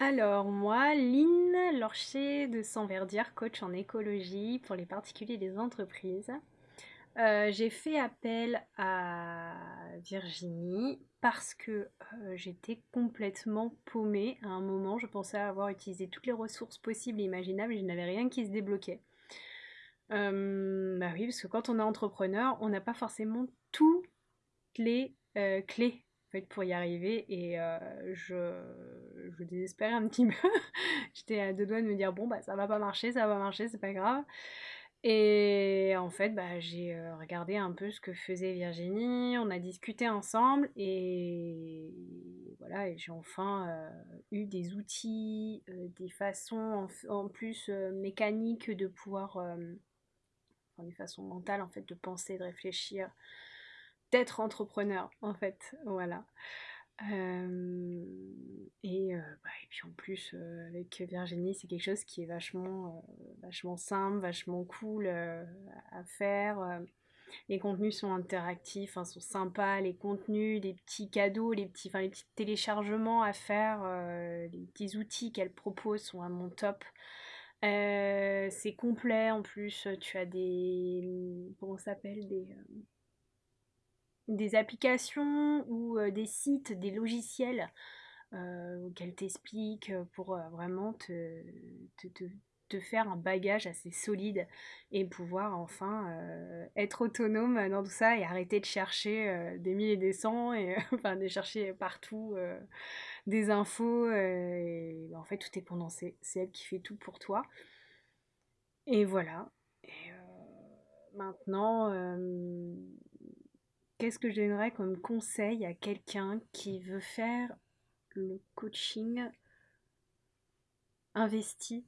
Alors moi, Lynn Lorcher de Sanverdière, coach en écologie pour les particuliers et les entreprises. Euh, j'ai fait appel à Virginie parce que euh, j'étais complètement paumée à un moment. Je pensais avoir utilisé toutes les ressources possibles et imaginables et je n'avais rien qui se débloquait. Euh, bah oui, parce que quand on est entrepreneur, on n'a pas forcément toutes les clés pour y arriver. Et je, je désespérais un petit peu. J'étais à deux doigts de me dire, bon, bah ça va pas marcher, ça va pas marcher, c'est pas grave. Et en fait, bah, j'ai euh, regardé un peu ce que faisait Virginie, on a discuté ensemble et voilà, et j'ai enfin euh, eu des outils, des façons en, plus mécaniques de pouvoir, enfin des façons mentales en fait de penser, de réfléchir, d'être entrepreneur en fait, voilà. Et, bah, et, puis en plus avec Virginie c'est quelque chose qui est vachement, vachement simple, vachement cool à faire. Les contenus sont interactifs, hein, sont sympas, les contenus, les petits cadeaux, les petits, les téléchargements à faire, les petits outils qu'elle propose sont vraiment top. c'est complet en plus, tu as des... Mmh, comment s'appelle Des des applications ou des sites, des logiciels euh, qu'elle t'explique pour vraiment te, te, faire un bagage assez solide et pouvoir enfin être autonome dans tout ça et arrêter de chercher des mille et des cents et enfin de chercher partout des infos et en fait tout est condensé. C'est elle qui fait tout pour toi. Et voilà. Maintenant Qu'est-ce que je donnerais comme conseil à quelqu'un qui veut faire le coaching investi?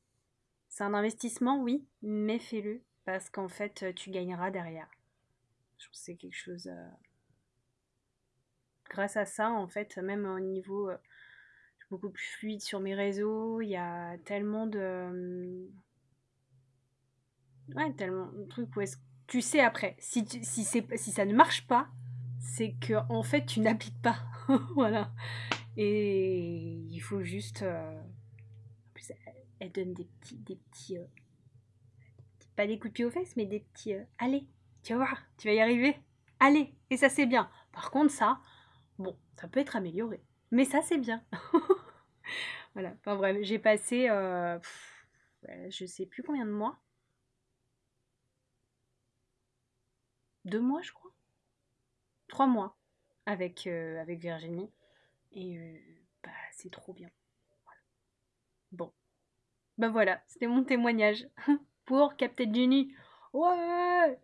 C'est un investissement, oui, mais fais-le parce qu'en fait, tu gagneras derrière. Je pense que c'est quelque chose. Euh, grâce à ça, en fait, même au niveau euh, beaucoup plus fluide sur mes réseaux, il y a tellement de. Euh, ouais, tellement de trucs où est-ce tu sais après, si, si ça ne marche pas, c'est que en fait tu n'appliques pas. voilà. Et il faut juste. Euh, en plus, elle, donne des petits. Euh, pas des coups de pied aux fesses, mais des petits. Euh, allez, tu vas voir, tu vas y arriver. Allez, et ça c'est bien. Par contre, ça, bon, ça peut être amélioré. Mais ça c'est bien. voilà. Enfin bref, j'ai passé. je sais plus combien de mois. Deux mois, je crois trois mois avec, euh, avec Virginie. Et euh, bah, c'est trop bien. Bon. Bah voilà, c'était mon témoignage pour Captain Jenny. Ouais